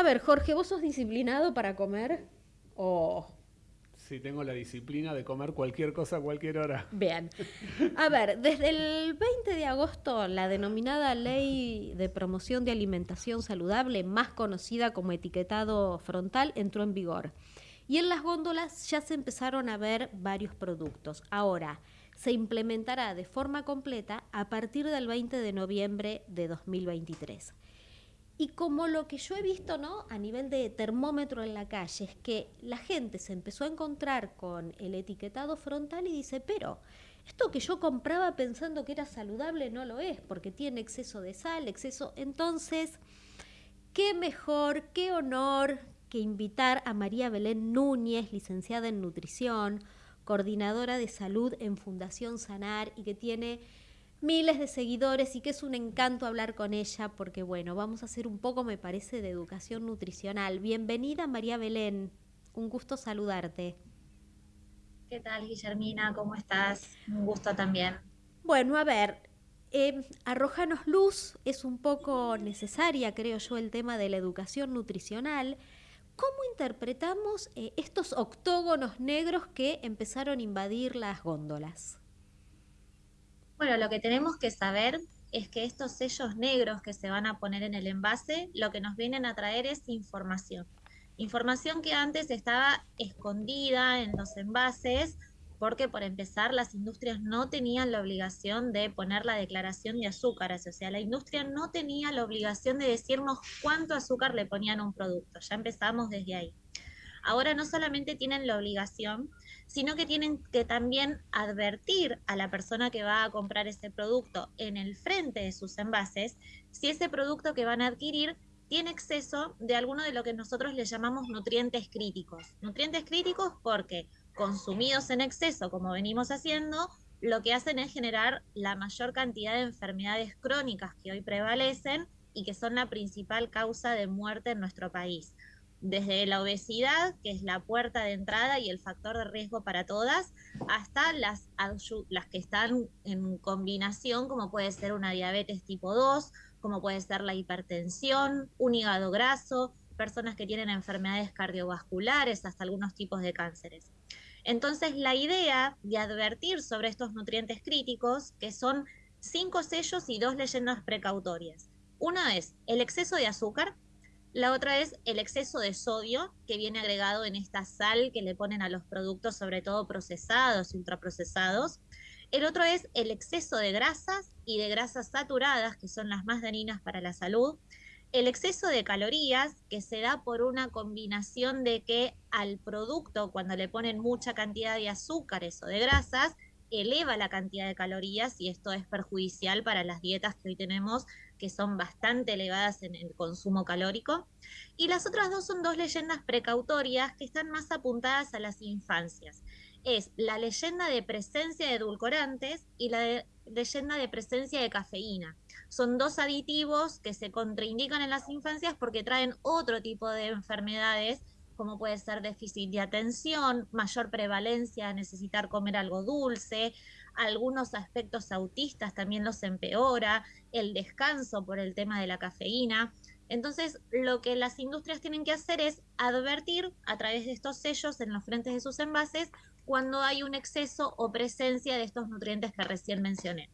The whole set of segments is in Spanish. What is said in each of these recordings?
A ver, Jorge, ¿vos sos disciplinado para comer? ¿O Sí, tengo la disciplina de comer cualquier cosa a cualquier hora. Bien. A ver, desde el 20 de agosto, la denominada Ley de Promoción de Alimentación Saludable, más conocida como etiquetado frontal, entró en vigor. Y en las góndolas ya se empezaron a ver varios productos. Ahora, se implementará de forma completa a partir del 20 de noviembre de 2023. Y como lo que yo he visto, ¿no? A nivel de termómetro en la calle, es que la gente se empezó a encontrar con el etiquetado frontal y dice, pero esto que yo compraba pensando que era saludable no lo es, porque tiene exceso de sal, exceso. Entonces, qué mejor, qué honor que invitar a María Belén Núñez, licenciada en nutrición, coordinadora de salud en Fundación Sanar y que tiene miles de seguidores y que es un encanto hablar con ella porque bueno, vamos a hacer un poco, me parece, de educación nutricional. Bienvenida María Belén, un gusto saludarte. ¿Qué tal Guillermina? ¿Cómo estás? Un gusto también. Bueno, a ver, eh, arrojanos luz, es un poco necesaria, creo yo, el tema de la educación nutricional. ¿Cómo interpretamos eh, estos octógonos negros que empezaron a invadir las góndolas? Bueno, lo que tenemos que saber es que estos sellos negros que se van a poner en el envase, lo que nos vienen a traer es información. Información que antes estaba escondida en los envases, porque por empezar las industrias no tenían la obligación de poner la declaración de azúcar, o sea, la industria no tenía la obligación de decirnos cuánto azúcar le ponían a un producto, ya empezamos desde ahí. Ahora no solamente tienen la obligación, sino que tienen que también advertir a la persona que va a comprar ese producto en el frente de sus envases si ese producto que van a adquirir tiene exceso de alguno de lo que nosotros le llamamos nutrientes críticos. Nutrientes críticos porque consumidos en exceso, como venimos haciendo, lo que hacen es generar la mayor cantidad de enfermedades crónicas que hoy prevalecen y que son la principal causa de muerte en nuestro país desde la obesidad, que es la puerta de entrada y el factor de riesgo para todas, hasta las, las que están en combinación, como puede ser una diabetes tipo 2, como puede ser la hipertensión, un hígado graso, personas que tienen enfermedades cardiovasculares, hasta algunos tipos de cánceres. Entonces, la idea de advertir sobre estos nutrientes críticos, que son cinco sellos y dos leyendas precautorias. Una es el exceso de azúcar, la otra es el exceso de sodio que viene agregado en esta sal que le ponen a los productos, sobre todo procesados y ultraprocesados. El otro es el exceso de grasas y de grasas saturadas, que son las más dañinas para la salud. El exceso de calorías, que se da por una combinación de que al producto, cuando le ponen mucha cantidad de azúcares o de grasas, eleva la cantidad de calorías y esto es perjudicial para las dietas que hoy tenemos que son bastante elevadas en el consumo calórico. Y las otras dos son dos leyendas precautorias que están más apuntadas a las infancias. Es la leyenda de presencia de edulcorantes y la leyenda de presencia de cafeína. Son dos aditivos que se contraindican en las infancias porque traen otro tipo de enfermedades como puede ser déficit de atención, mayor prevalencia a necesitar comer algo dulce, algunos aspectos autistas también los empeora, el descanso por el tema de la cafeína. Entonces, lo que las industrias tienen que hacer es advertir a través de estos sellos en los frentes de sus envases cuando hay un exceso o presencia de estos nutrientes que recién mencioné.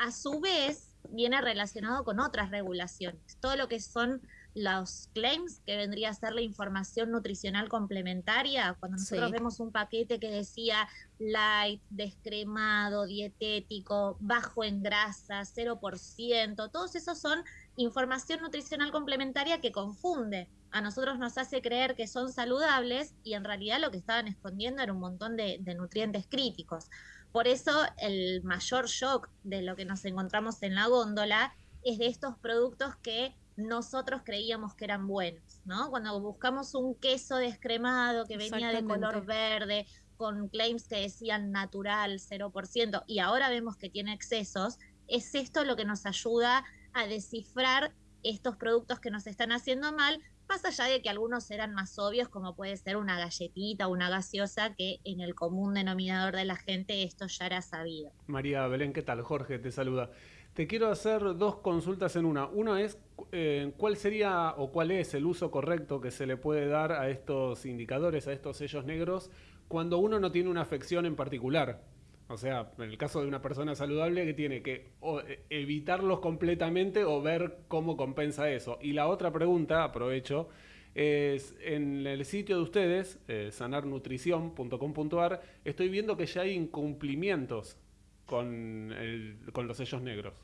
A su vez, viene relacionado con otras regulaciones, todo lo que son los claims, que vendría a ser la información nutricional complementaria, cuando nosotros vemos un paquete que decía light, descremado, dietético, bajo en grasa, 0%, todos esos son información nutricional complementaria que confunde. A nosotros nos hace creer que son saludables y en realidad lo que estaban escondiendo era un montón de, de nutrientes críticos. Por eso el mayor shock de lo que nos encontramos en la góndola es de estos productos que nosotros creíamos que eran buenos, ¿no? Cuando buscamos un queso descremado que venía de color verde, con claims que decían natural, 0%, y ahora vemos que tiene excesos, es esto lo que nos ayuda a descifrar estos productos que nos están haciendo mal, más allá de que algunos eran más obvios, como puede ser una galletita o una gaseosa, que en el común denominador de la gente esto ya era sabido. María Belén, ¿qué tal? Jorge te saluda. Te quiero hacer dos consultas en una. Una es eh, ¿cuál sería o cuál es el uso correcto que se le puede dar a estos indicadores, a estos sellos negros, cuando uno no tiene una afección en particular? O sea, en el caso de una persona saludable que tiene que e, evitarlos completamente o ver cómo compensa eso. Y la otra pregunta, aprovecho, es en el sitio de ustedes, eh, sanarnutrición.com.ar, estoy viendo que ya hay incumplimientos con los sellos negros.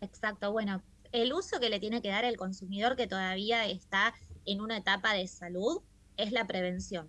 Exacto, bueno, el uso que le tiene que dar el consumidor que todavía está en una etapa de salud es la prevención.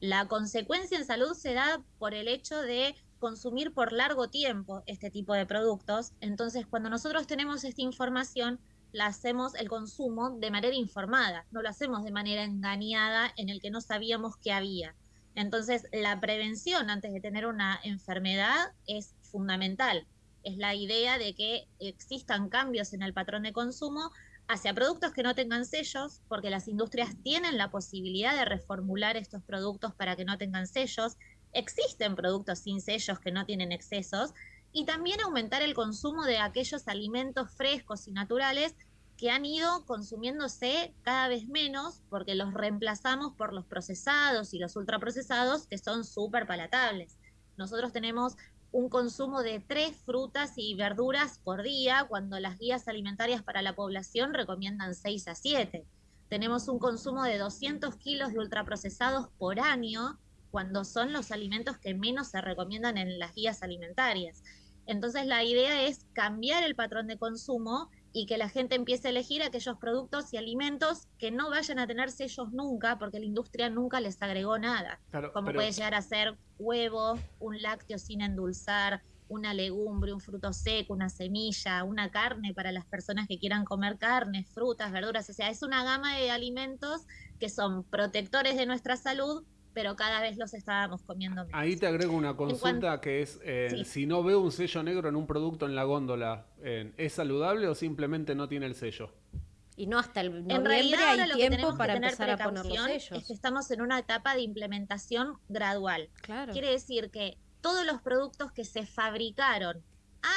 La consecuencia en salud se da por el hecho de consumir por largo tiempo este tipo de productos. Entonces, cuando nosotros tenemos esta información, la hacemos el consumo de manera informada, no lo hacemos de manera engañada en el que no sabíamos que había. Entonces, la prevención antes de tener una enfermedad es fundamental. Es la idea de que existan cambios en el patrón de consumo hacia productos que no tengan sellos, porque las industrias tienen la posibilidad de reformular estos productos para que no tengan sellos. Existen productos sin sellos que no tienen excesos. Y también aumentar el consumo de aquellos alimentos frescos y naturales que han ido consumiéndose cada vez menos porque los reemplazamos por los procesados y los ultraprocesados que son súper palatables. Nosotros tenemos un consumo de tres frutas y verduras por día, cuando las guías alimentarias para la población recomiendan seis a siete. Tenemos un consumo de 200 kilos de ultraprocesados por año, cuando son los alimentos que menos se recomiendan en las guías alimentarias. Entonces la idea es cambiar el patrón de consumo y que la gente empiece a elegir aquellos productos y alimentos que no vayan a tener sellos nunca, porque la industria nunca les agregó nada. como puede llegar a ser huevo, un lácteo sin endulzar, una legumbre, un fruto seco, una semilla, una carne para las personas que quieran comer carne, frutas, verduras. O sea, es una gama de alimentos que son protectores de nuestra salud, pero cada vez los estábamos comiendo menos. Ahí te agrego una consulta que es, eh, si no veo un sello negro en un producto en la góndola, eh, ¿es saludable o simplemente no tiene el sello? Y no hasta el noviembre en realidad, hay tiempo para empezar a poner los sellos. Es que estamos en una etapa de implementación gradual. Claro. Quiere decir que todos los productos que se fabricaron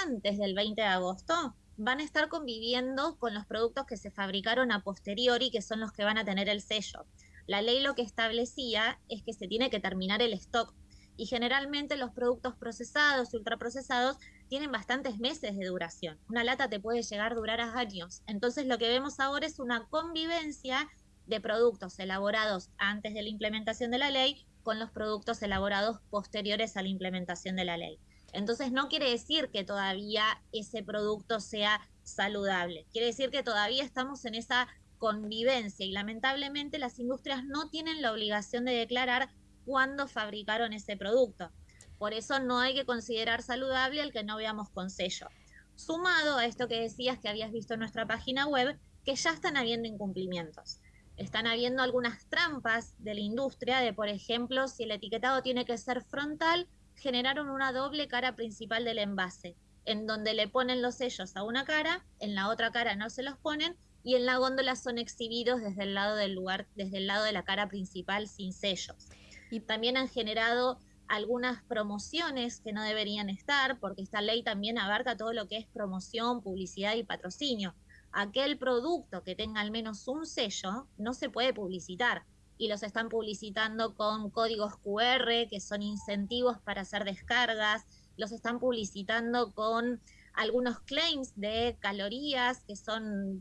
antes del 20 de agosto van a estar conviviendo con los productos que se fabricaron a posteriori, que son los que van a tener el sello. La ley lo que establecía es que se tiene que terminar el stock y generalmente los productos procesados y ultraprocesados tienen bastantes meses de duración. Una lata te puede llegar a durar años. Entonces lo que vemos ahora es una convivencia de productos elaborados antes de la implementación de la ley con los productos elaborados posteriores a la implementación de la ley. Entonces no quiere decir que todavía ese producto sea saludable, quiere decir que todavía estamos en esa convivencia y lamentablemente las industrias no tienen la obligación de declarar cuándo fabricaron ese producto. Por eso no hay que considerar saludable el que no veamos con sello. Sumado a esto que decías que habías visto en nuestra página web, que ya están habiendo incumplimientos. Están habiendo algunas trampas de la industria de, por ejemplo, si el etiquetado tiene que ser frontal, generaron una doble cara principal del envase, en donde le ponen los sellos a una cara, en la otra cara no se los ponen y en la góndola son exhibidos desde el lado del lugar, desde el lado de la cara principal sin sellos. Y también han generado algunas promociones que no deberían estar, porque esta ley también abarca todo lo que es promoción, publicidad y patrocinio. Aquel producto que tenga al menos un sello no se puede publicitar y los están publicitando con códigos QR que son incentivos para hacer descargas, los están publicitando con algunos claims de calorías que son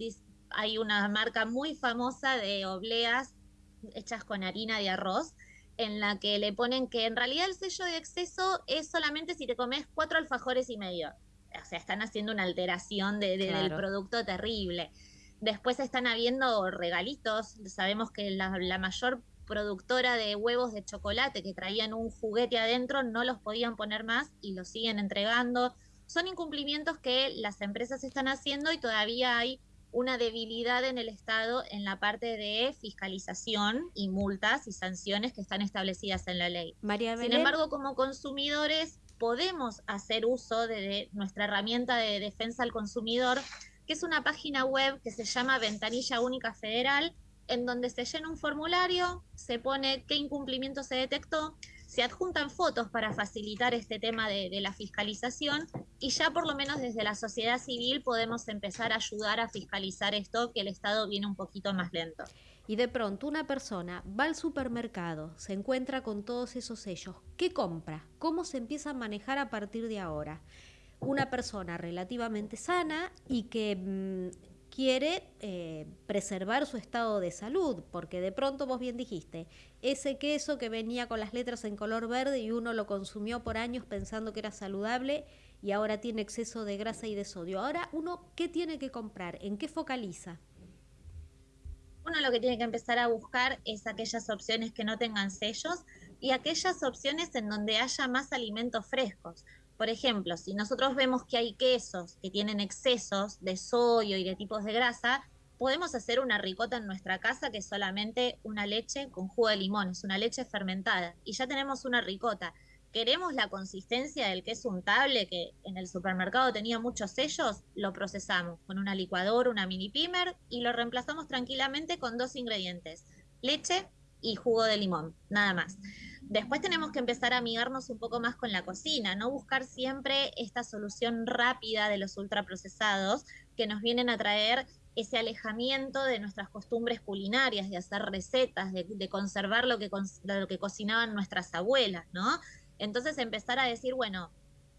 hay una marca muy famosa de obleas hechas con harina de arroz, en la que le ponen que en realidad el sello de exceso es solamente si te comes cuatro alfajores y medio. O sea, están haciendo una alteración de, del producto terrible. Después están habiendo regalitos. Sabemos que la, la mayor productora de huevos de chocolate que traían un juguete adentro no los podían poner más y los siguen entregando. Son incumplimientos que las empresas están haciendo y todavía hay una debilidad en el Estado en la parte de fiscalización y multas y sanciones que están establecidas en la ley. Sin embargo, como consumidores podemos hacer uso de, nuestra herramienta de defensa al consumidor, que es una página web que se llama Ventanilla Única Federal, en donde se llena un formulario, se pone qué incumplimiento se detectó, se adjuntan fotos para facilitar este tema de, la fiscalización y ya por lo menos desde la sociedad civil podemos empezar a ayudar a fiscalizar esto, que el Estado viene un poquito más lento. Y de pronto una persona va al supermercado, se encuentra con todos esos sellos, ¿qué compra? ¿Cómo se empieza a manejar a partir de ahora? Una persona relativamente sana y que mm, quiere eh, preservar su estado de salud, porque de pronto vos bien dijiste, ese queso que venía con las letras en color verde y uno lo consumió por años pensando que era saludable y ahora tiene exceso de grasa y de sodio. Ahora uno, ¿qué tiene que comprar? ¿En qué focaliza? Uno lo que tiene que empezar a buscar es aquellas opciones que no tengan sellos y aquellas opciones en donde haya más alimentos frescos. Por ejemplo, si nosotros vemos que hay quesos que tienen excesos de sodio y de tipos de grasa, podemos hacer una ricota en nuestra casa que es solamente una leche con jugo de limón, es una leche fermentada y ya tenemos una ricota. Queremos la consistencia del queso untable que en el supermercado tenía muchos sellos, lo procesamos con una licuadora, una mini pimer y lo reemplazamos tranquilamente con dos ingredientes, leche y jugo de limón, nada más. Después tenemos que empezar a amigarnos un poco más con la cocina, no buscar siempre esta solución rápida de los ultraprocesados que nos vienen a traer ese alejamiento de nuestras costumbres culinarias, de hacer recetas, de, conservar lo que, lo que cocinaban nuestras abuelas, ¿no? Entonces empezar a decir, bueno,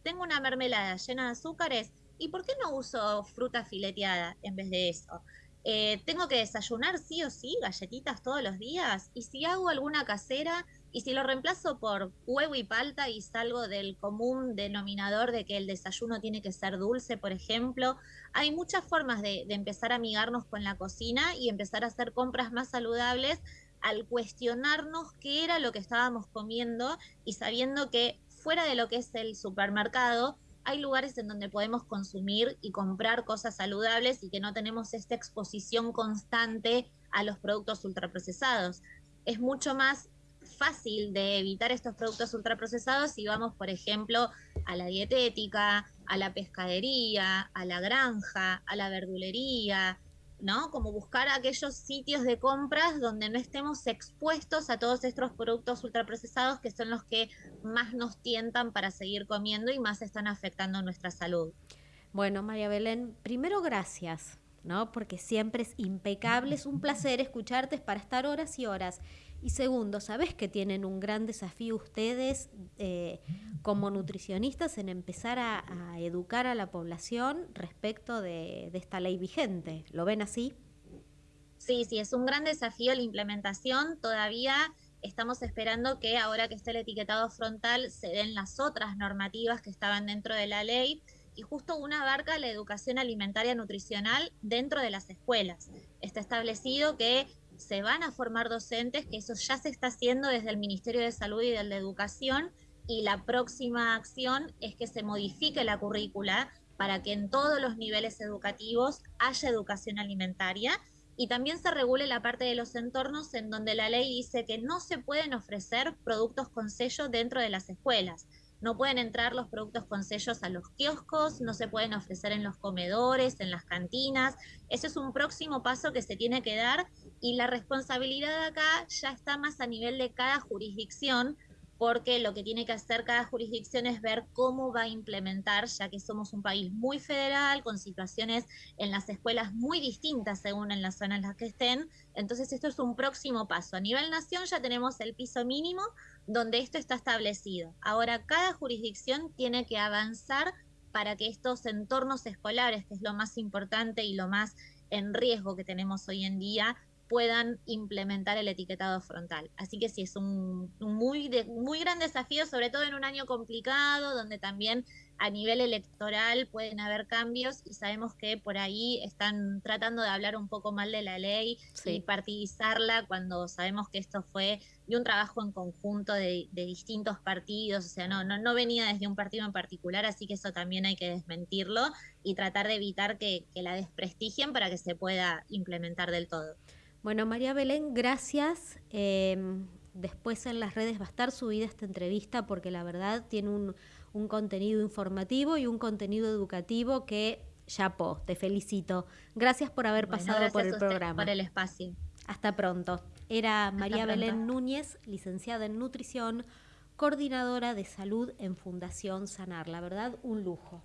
tengo una mermelada llena de azúcares, ¿y por qué no uso fruta fileteada en vez de eso? Eh, tengo que desayunar sí o sí galletitas todos los días, y si hago alguna casera, y si lo reemplazo por huevo y palta y salgo del común denominador de que el desayuno tiene que ser dulce, por ejemplo, hay muchas formas de, empezar a amigarnos con la cocina y empezar a hacer compras más saludables al cuestionarnos qué era lo que estábamos comiendo y sabiendo que fuera de lo que es el supermercado, hay lugares en donde podemos consumir y comprar cosas saludables y que no tenemos esta exposición constante a los productos ultraprocesados. Es mucho más fácil de evitar estos productos ultraprocesados si vamos, por ejemplo, a la dietética, a la pescadería, a la granja, a la verdulería, ¿no? Como buscar aquellos sitios de compras donde no estemos expuestos a todos estos productos ultraprocesados que son los que más nos tientan para seguir comiendo y más están afectando nuestra salud. Bueno, María Belén, primero gracias, ¿no? Porque siempre es impecable, es un placer escucharte, es para estar horas y horas. Y segundo, ¿sabes que tienen un gran desafío ustedes eh, como nutricionistas en empezar a, educar a la población respecto de, esta ley vigente? ¿Lo ven así? Sí, sí, es un gran desafío la implementación. Todavía estamos esperando que ahora que esté el etiquetado frontal se den las otras normativas que estaban dentro de la ley y justo una abarca la educación alimentaria nutricional dentro de las escuelas. Está establecido que se van a formar docentes, que eso ya se está haciendo desde el Ministerio de Salud y de Educación, y la próxima acción es que se modifique la currícula para que en todos los niveles educativos haya educación alimentaria y también se regule la parte de los entornos en donde la ley dice que no se pueden ofrecer productos con sello dentro de las escuelas. No pueden entrar los productos con sellos a los kioscos, no se pueden ofrecer en los comedores, en las cantinas. Ese es un próximo paso que se tiene que dar y la responsabilidad acá ya está más a nivel de cada jurisdicción porque lo que tiene que hacer cada jurisdicción es ver cómo va a implementar, ya que somos un país muy federal, con situaciones en las escuelas muy distintas según en la zona en la que estén. Entonces esto es un próximo paso. A nivel nación ya tenemos el piso mínimo donde esto está establecido. Ahora cada jurisdicción tiene que avanzar para que estos entornos escolares, que es lo más importante y lo más en riesgo que tenemos hoy en día, puedan implementar el etiquetado frontal. Así que sí, es un, muy, muy gran desafío, sobre todo en un año complicado, donde también a nivel electoral pueden haber cambios y sabemos que por ahí están tratando de hablar un poco mal de la ley y partidizarla cuando sabemos que esto fue de un trabajo en conjunto de, distintos partidos, o sea, no, no, no venía desde un partido en particular, así que eso también hay que desmentirlo y tratar de evitar que, que la desprestigien para que se pueda implementar del todo. Bueno, María Belén, gracias. Em, después en las redes va a estar subida esta entrevista porque la verdad tiene un, contenido informativo y un contenido educativo que po, te felicito. Gracias por haber pasado por el programa. Por el espacio. Hasta pronto. Era María Belén Núñez, licenciada en nutrición coordinadora de salud en Fundación Sanar. La verdad, un lujo.